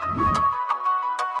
Ah!